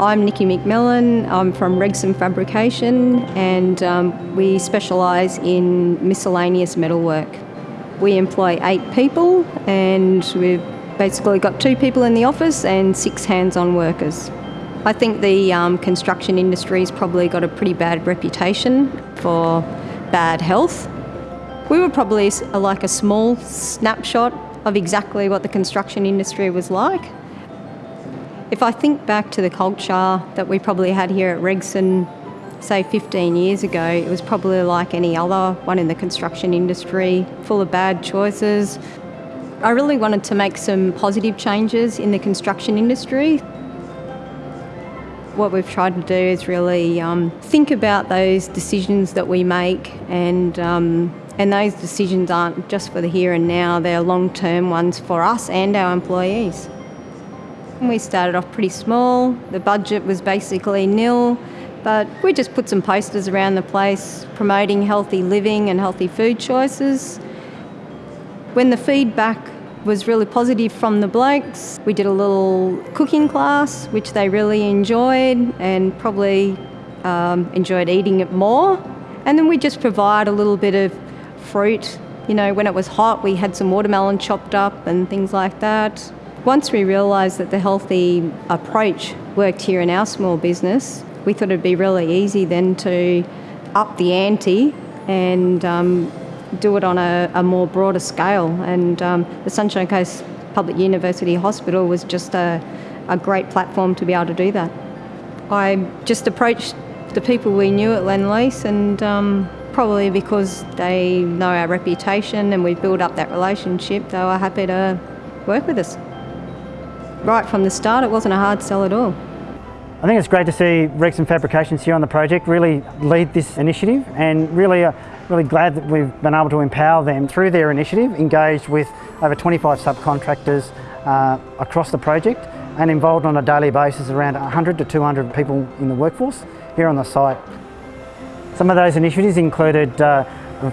I'm Nikki McMillan. I'm from Regson Fabrication and um, we specialise in miscellaneous metalwork. We employ eight people and we've basically got two people in the office and six hands-on workers. I think the um, construction industry's probably got a pretty bad reputation for bad health. We were probably like a small snapshot of exactly what the construction industry was like. If I think back to the culture that we probably had here at Regson, say 15 years ago, it was probably like any other one in the construction industry, full of bad choices. I really wanted to make some positive changes in the construction industry. What we've tried to do is really um, think about those decisions that we make and um, and those decisions aren't just for the here and now, they're long-term ones for us and our employees. We started off pretty small, the budget was basically nil, but we just put some posters around the place promoting healthy living and healthy food choices. When the feedback was really positive from the blokes. We did a little cooking class, which they really enjoyed and probably um, enjoyed eating it more. And then we just provide a little bit of fruit. You know, when it was hot, we had some watermelon chopped up and things like that. Once we realised that the healthy approach worked here in our small business, we thought it'd be really easy then to up the ante and um, do it on a, a more broader scale. And um, the Sunshine Coast Public University Hospital was just a, a great platform to be able to do that. I just approached the people we knew at Lendlease and um, probably because they know our reputation and we built up that relationship, they were happy to work with us. Right from the start, it wasn't a hard sell at all. I think it's great to see Regson Fabrications here on the project really lead this initiative and really uh, really glad that we've been able to empower them through their initiative, engaged with over 25 subcontractors uh, across the project and involved on a daily basis around 100 to 200 people in the workforce here on the site. Some of those initiatives included uh,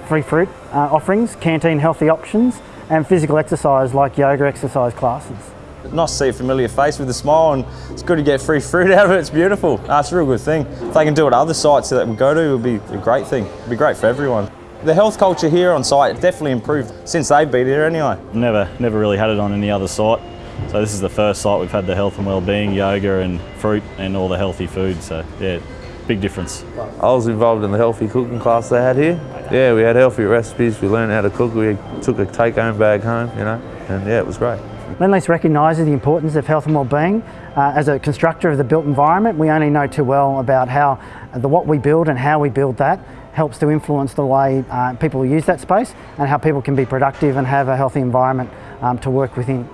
free fruit uh, offerings, canteen healthy options and physical exercise like yoga exercise classes. Nice to see a familiar face with a smile and it's good to get free fruit out of it, it's beautiful. That's a real good thing. If they can do it at other sites that we go to, it would be a great thing. It'd be great for everyone. The health culture here on site definitely improved since they've been here anyway. Never, never really had it on any other site. So this is the first site we've had the health and well-being, yoga and fruit and all the healthy food. So yeah, big difference. I was involved in the healthy cooking class they had here. Yeah, we had healthy recipes, we learned how to cook, we took a take-home bag home, you know, and yeah, it was great. Lendlease recognises the importance of health and well-being. Uh, as a constructor of the built environment, we only know too well about how the, what we build and how we build that helps to influence the way uh, people use that space and how people can be productive and have a healthy environment um, to work within.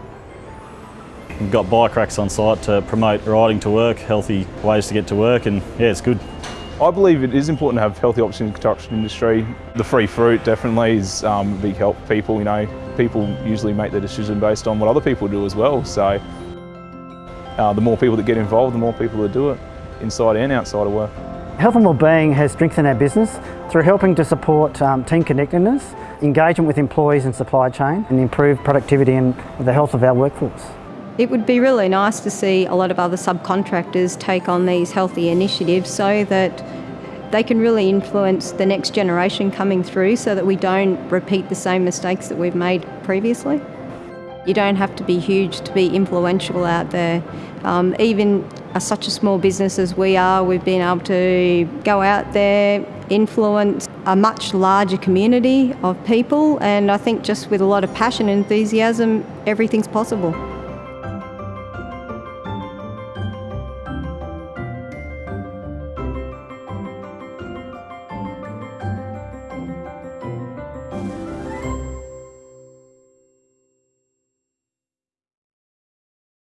We've got bike racks on site to promote riding to work, healthy ways to get to work and yeah, it's good. I believe it is important to have healthy options in the construction industry. The free fruit definitely is um, a big help for people, you know. People usually make their decision based on what other people do as well, so uh, the more people that get involved, the more people that do it, inside and outside of work. Health and Wellbeing has strengthened our business through helping to support um, team connectedness, engagement with employees and supply chain and improve productivity and the health of our workforce. It would be really nice to see a lot of other subcontractors take on these healthy initiatives so that they can really influence the next generation coming through so that we don't repeat the same mistakes that we've made previously. You don't have to be huge to be influential out there. Um, even a, such a small business as we are, we've been able to go out there, influence a much larger community of people and I think just with a lot of passion and enthusiasm, everything's possible.